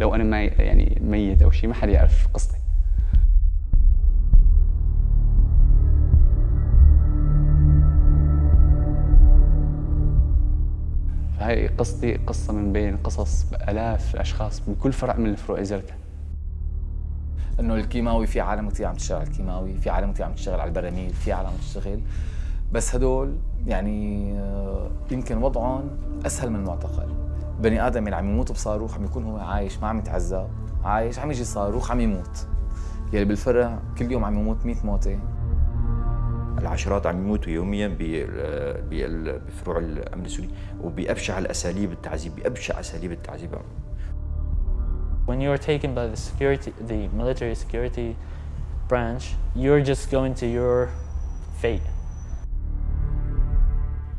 لو أنا ما يعني ميت أو شيء ما حدا يعرف قصتي. فهي قصتي قصة من بين قصص آلاف الأشخاص بكل فرع من الفروع زرتها. إنه الكيماوي في عالم كثير عم تشتغل على الكيماوي في عالم كثير عم تشتغل على البراميل في عالم عم تشتغل. بس هدول يعني آه، يمكن وضعهم أسهل من المعتقل. بني آدم اللي عم يموت بصاروخ عم يكون هو عايش ما عم يتعذب عايش عم يجي صاروخ عم يموت. يلي بالفرع كل يوم عم يموت 100 موتة. العشرات عم يموتوا يوميا بفروع الأمن السوري وبأبشع الأساليب التعذيب بأبشع أساليب التعذيب. When you are taken by the security, the military security branch, you're just going to your fate.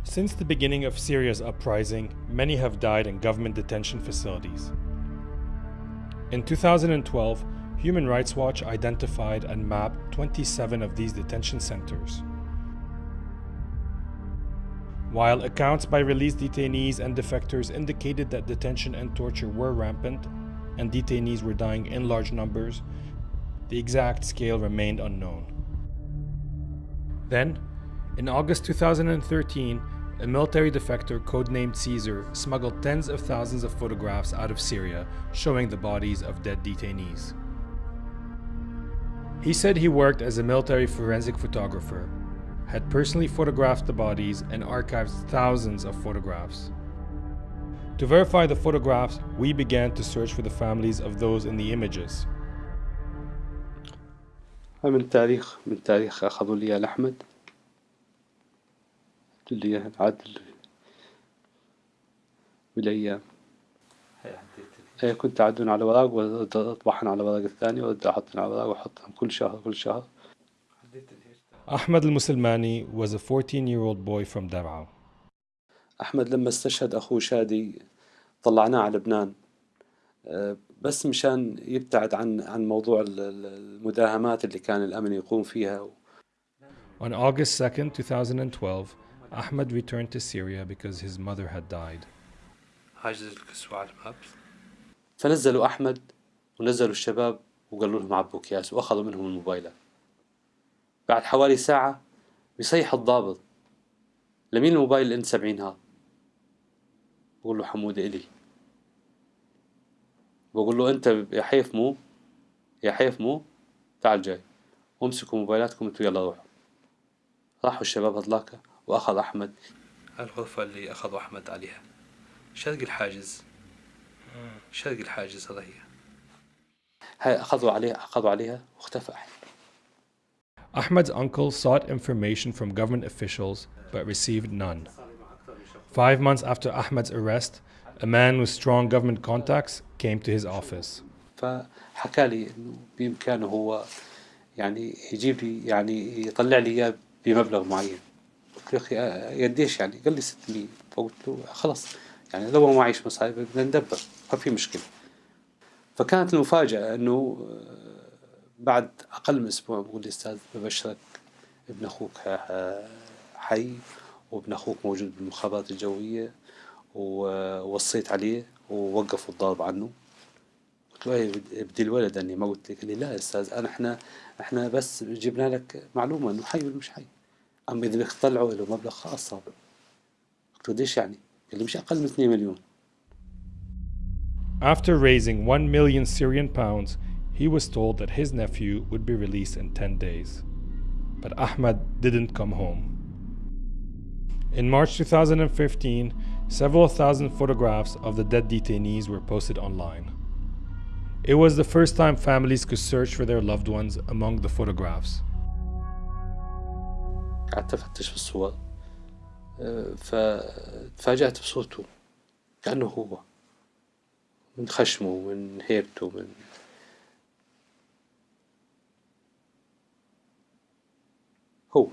Since the beginning of Syria's uprising, many have died in government detention facilities. In 2012, Human Rights Watch identified and mapped 27 of these detention centers. While accounts by released detainees and defectors indicated that detention and torture were rampant and detainees were dying in large numbers, the exact scale remained unknown. Then, in August 2013, a military defector codenamed Caesar smuggled tens of thousands of photographs out of Syria showing the bodies of dead detainees. He said he worked as a military forensic photographer had personally photographed the bodies and archived thousands of photographs. To verify the photographs, we began to search for the families of those in the images. من تاريخ من تاريخ أخذوا لي لأحمد اللي عاد بالأيام إيه كنت أعدون على ورق وأطبعهن على ورق الثاني وأبدأ أحطهن على ورق وأحطهم كل شهر كل شهر. Ahmed al-Musulmani was a 14-year-old boy from Dar'a. أحمد لما استشهد أخوه شادي طلعناه على لبنان. بس مشان يبتعد عن عن موضوع المداهمات اللي كان الأمن يقوم فيها On August 2nd, 2012, Ahmed returned to Syria because his mother had died. الكسوة على الباب فنزلوا أحمد ونزلوا الشباب وقالوا لهم عبوا أكياس وأخذوا منهم الموبايلات بعد حوالي ساعة بيصيح الضابط. لمين الموبايل الان 70 هذا بقول له حمودة إلي. بقول له أنت يا حيف مو؟ يا حيف مو؟ تعال جاي. وامسكوا موبايلاتكم أنتوا يلا روحوا. راحوا الشباب هذلاك. وأخذ أحمد الغرفة اللي أخذوا أحمد عليها شرق الحاجز شرق الحاجز هذا هي هاي أخذوا عليها أخذوا عليها واختفى أحمد Ahmed's uncle sought information from government officials but received none. Five months after Ahmed's arrest, a man with strong government contacts came to his office. فحكى لي انه بامكانه هو يعني يجيب لي يعني يطلع لي اياه بمبلغ معين قلت له أخي قديش يعني؟ قال لي 600 فقلت له خلص يعني لو ما معيش مصاري بدنا ندبر. ما في مشكلة. فكانت المفاجأة إنه بعد أقل من أسبوع بقول لي أستاذ ببشرك ابن أخوك حي وابن أخوك موجود بالمخابرات الجوية ووصيت عليه ووقفوا الضرب عنه. قلت له إيه بدي الولد أني ما قلت لك. قال لي لا يا أستاذ أنا إحنا إحنا بس جبنا لك معلومة إنه حي ولا مش حي. اما اذا بدك تطلعوا له مبلغ خاص صار قلت له ليش يعني؟ قال لي مش اقل من 2 مليون After raising 1 million Syrian pounds, he was told that his nephew would be released in 10 days. But Ahmad didn't come home. In March 2015, several thousand photographs of the dead detainees were posted online. It was the first time families could search for their loved ones among the photographs. قعدت أفتش في الصور فتفاجأت بصوته كأنه هو من خشمه من هيبته من هو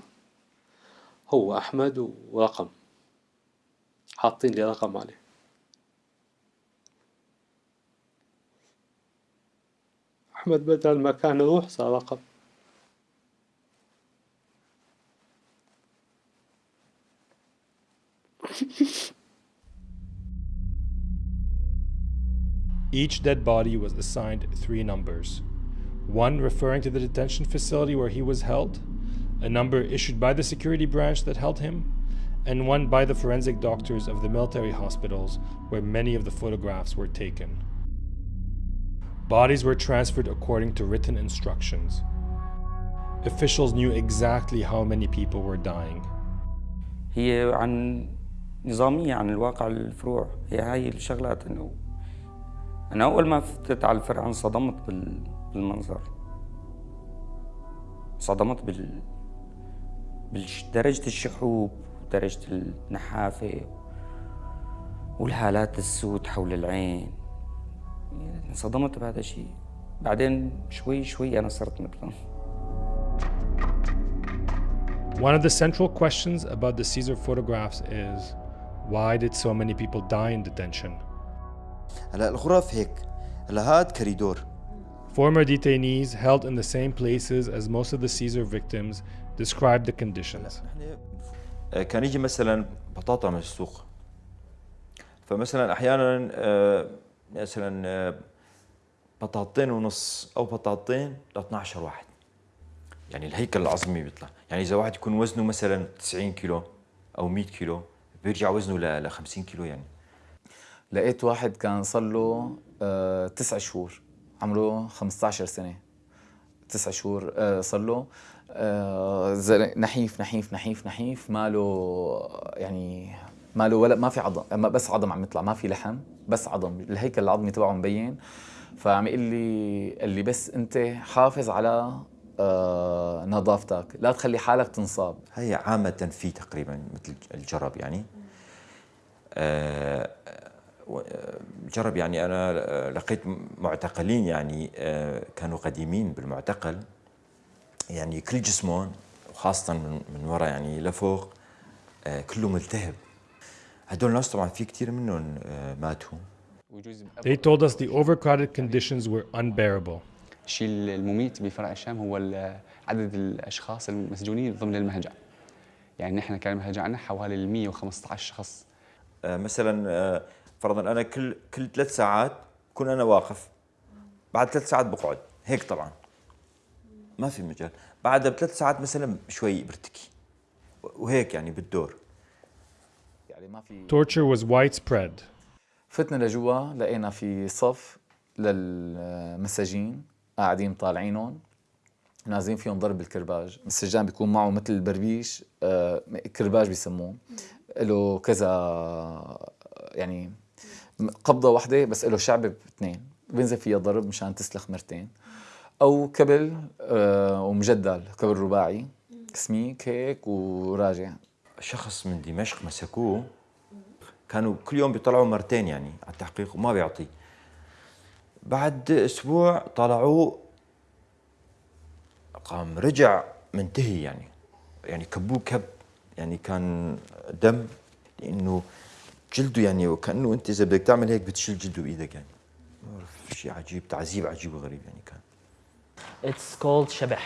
هو أحمد ورقم حاطين لي رقم عليه. أحمد بدل ما كان روح صار رقم. Each dead body was assigned three numbers one referring to the detention facility where he was held, a number issued by the security branch that held him, and one by the forensic doctors of the military hospitals where many of the photographs were taken. Bodies were transferred according to written instructions. Officials knew exactly how many people were dying. هي عن نظامية عن الواقع الفروع. هي هاي الشغلات إنه أنا أول ما فتت على الفرع انصدمت بال... بالمنظر. انصدمت بال بدرجة الشحوب ودرجة النحافة والهالات السود حول العين. انصدمت بهذا الشيء. بعدين شوي شوي أنا صرت مثلهم. One of the central questions about the Caesar photographs is why did so many people die in detention? هلا الغرف هيك هلا هاد كريدور Former detainees held in the same places as most of the Caesar victims described the conditions. آه، كان يجي مثلا بطاطا من السوق فمثلا أحيانا آه، مثلا آه، بطاطين ونص أو بطاطين ل 12 واحد يعني الهيكل العظمي بيطلع يعني إذا واحد يكون وزنه مثلا 90 كيلو أو 100 كيلو بيرجع وزنه ل 50 كيلو يعني. لقيت واحد كان صار له آه تسع شهور. عمره 15 سنة. تسع شهور آه صار له آه نحيف نحيف نحيف نحيف. ماله يعني ماله ولا ما في عظم بس عظم عم يطلع ما في لحم بس عظم. الهيكل العظمي تبعه مبين. فعم يقول لي اللي بس أنت حافظ على نظافتك. لا تخلي حالك تنصاب. هي عامة في تقريبا مثل الجرب يعني. آه، آه، الجرب يعني. أنا آه، لقيت معتقلين يعني آه، كانوا قديمين بالمعتقل. يعني كل جسمهم وخاصة من, من ورا يعني لفوق آه، كله ملتهب. هدول الناس طبعا في كثير منهم آه، ماتوا. They told us the overcrowded conditions were unbearable. الشيء المميت بفرع الشام هو عدد الأشخاص المسجونين ضمن المهجع. يعني نحن كان المهجع عندنا حوالي ال 115 شخص. آه، مثلا آه، فرضا أنا كل كل ثلاث ساعات كون أنا واقف. بعد ثلاث ساعات بقعد. هيك طبعا. ما في مجال. بعدها بثلاث ساعات مثلا شوي برتكي. وهيك يعني بالدور. يعني ما في Torture was widespread. فتنا لجوا لقينا في صف للمساجين. قاعدين طالعينهم نازلين فيهم ضرب الكرباج. السجان بيكون معه مثل البربيش آه، كرباج بيسموه. له كذا يعني قبضة واحدة بس له شعب باثنين بينزل فيها ضرب مشان تسلخ مرتين. أو كبل آه، ومجدل كبل رباعي. سميك هيك وراجع. شخص من دمشق مسكوه. كانوا كل يوم بيطلعوا مرتين يعني على التحقيق وما بيعطي. بعد أسبوع طلعوه قام رجع منتهي يعني. يعني كبوه كب يعني كان دم لأنه جلده يعني وكأنه أنت إذا بدك تعمل هيك بتشيل جلده بإيدك يعني. شيء عجيب تعذيب عجيب وغريب يعني كان. It's called shabah.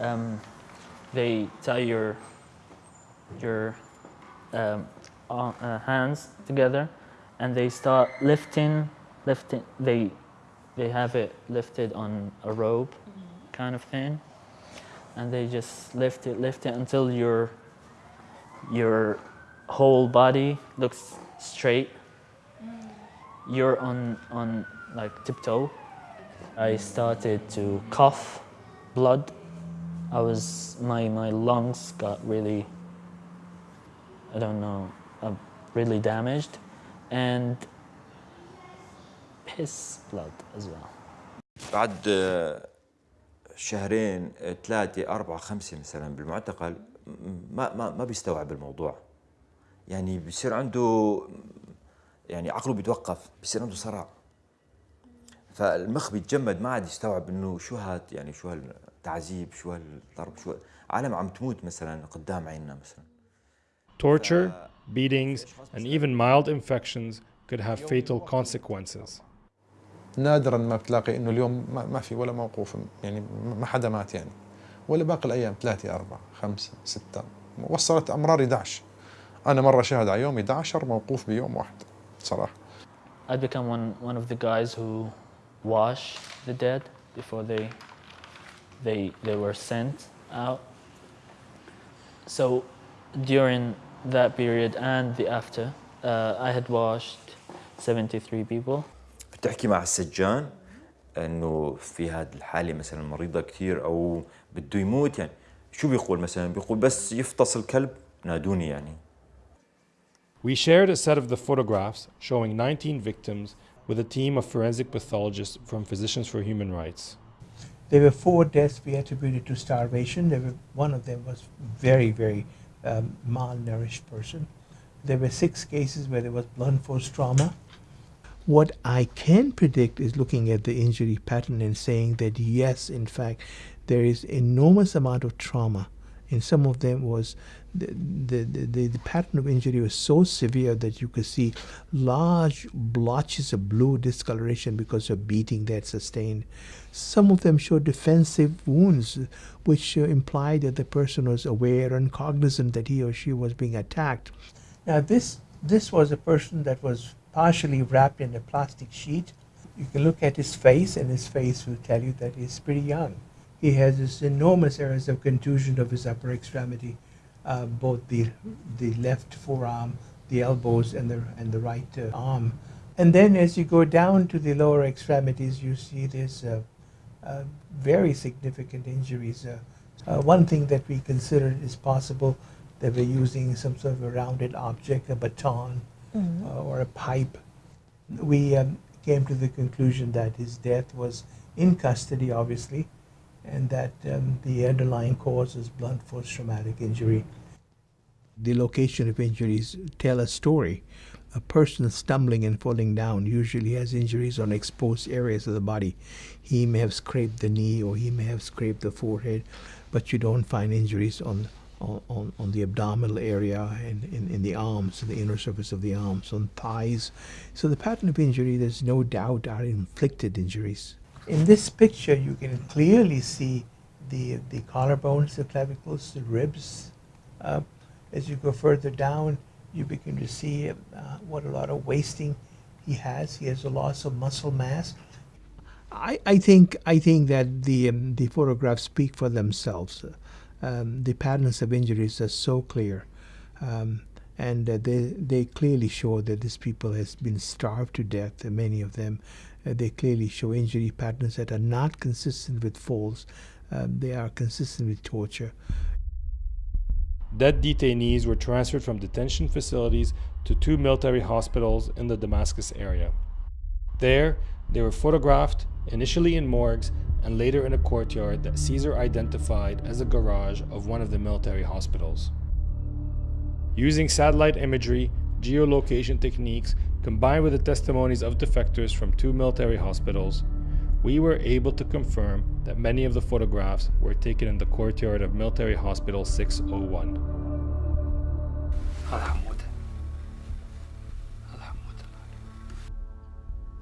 Um, they tie your your um, uh, hands together, and they start lifting, lifting. They they have it lifted on a rope, kind of thing, and they just lift it, lift it until your your whole body looks straight. You're on on like tiptoe. I started to cough blood. I was my my lungs got really I don't know uh, really damaged and piss blood as well. بعد آه، شهرين آه، ثلاثة أربعة خمسة مثلا بالمعتقل ما ما ما بيستوعب الموضوع. يعني بصير عنده يعني عقله بيتوقف بصير عنده صرع فالمخ بيتجمد ما عاد يستوعب إنه شو هاد يعني شو هالتعذيب شو هالضرب شو عالم عم تموت مثلا قدام عيننا مثلا. Torture, beatings, and even mild infections could have fatal consequences. نادرا ما بتلاقي إنه اليوم ما, في ولا موقوف يعني ما حدا مات يعني ولا باقي الأيام ثلاثة أربعة خمسة ستة وصلت أمرار 11 أنا مرة شاهد على يوم 11 موقوف بيوم واحد صراحة I'd become one, one of the guys who wash the dead before they, they, they were sent out. So during that period and the after, uh, I had washed 73 people. بتحكي مع السجان انه في هذه الحاله مثلا مريضه كثير أو بده يموت يعني شو بيقول مثلا بيقول بس يفطس الكلب نادوني يعني We shared a set of the photographs showing 19 victims with a team of forensic pathologists from Physicians for Human Rights. There were four deaths we attributed to starvation. There were, one of them was very, very um, malnourished person. There were six cases where there was blunt force trauma. What I can predict is looking at the injury pattern and saying that yes, in fact, there is enormous amount of trauma. In some of them was the, the, the, the pattern of injury was so severe that you could see large blotches of blue discoloration because of beating that sustained. Some of them showed defensive wounds, which uh, implied that the person was aware and cognizant that he or she was being attacked. Now, this, this was a person that was partially wrapped in a plastic sheet. You can look at his face, and his face will tell you that he's pretty young. He has this enormous areas of contusion of his upper extremity, uh, both the, the left forearm, the elbows, and the, and the right uh, arm. And then as you go down to the lower extremities, you see there's uh, uh, very significant injuries. Uh, uh, one thing that we considered is possible that we're using some sort of a rounded object, a baton uh, or a pipe. We um, came to the conclusion that his death was in custody, obviously, and that um, the underlying cause is blunt force traumatic injury. The location of injuries tell a story. A person stumbling and falling down usually has injuries on exposed areas of the body. He may have scraped the knee or he may have scraped the forehead, but you don't find injuries on on, on the abdominal area and in, in the arms, the inner surface of the arms, on thighs. So the pattern of injury, there's no doubt, are inflicted injuries. In this picture, you can clearly see the, the collarbones, the clavicles, the ribs. Uh, as you go further down, you begin to see uh, what a lot of wasting he has. He has a loss of muscle mass. I, I think I think that the um, the photographs speak for themselves um, the patterns of injuries are so clear. Um, and uh, they, they clearly show that these people has been starved to death, many of them. Uh, they clearly show injury patterns that are not consistent with falls. Um, they are consistent with torture. Dead detainees were transferred from detention facilities to two military hospitals in the Damascus area. There, they were photographed, initially in morgues, and later in a courtyard that Caesar identified as a garage of one of the military hospitals. Using satellite imagery, geolocation techniques, combined with the testimonies of defectors from two military hospitals, we were able to confirm that many of the photographs were taken in the courtyard of Military Hospital 601.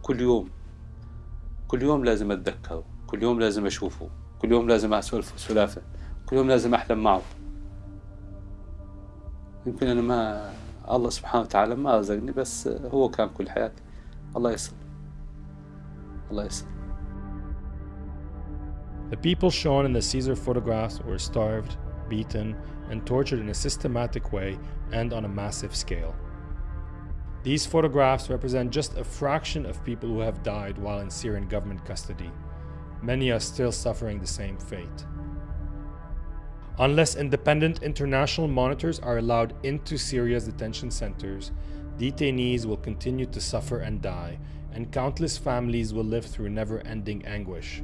كل يوم كل يوم لازم أتذكره كل يوم لازم أشوفه كل يوم لازم أسولف سلافة كل يوم لازم أحلم معه. يمكن أنا ما الله سبحانه وتعالى ما رزقني بس هو كان كل حياتي. الله يسر. الله يسر. The people shown in the Caesar photographs were starved, beaten, and tortured in a systematic way and on a massive scale. These photographs represent just a fraction of people who have died while in Syrian government custody. Many are still suffering the same fate. Unless independent international monitors are allowed into Syria's detention centers, detainees will continue to suffer and die, and countless families will live through never ending anguish.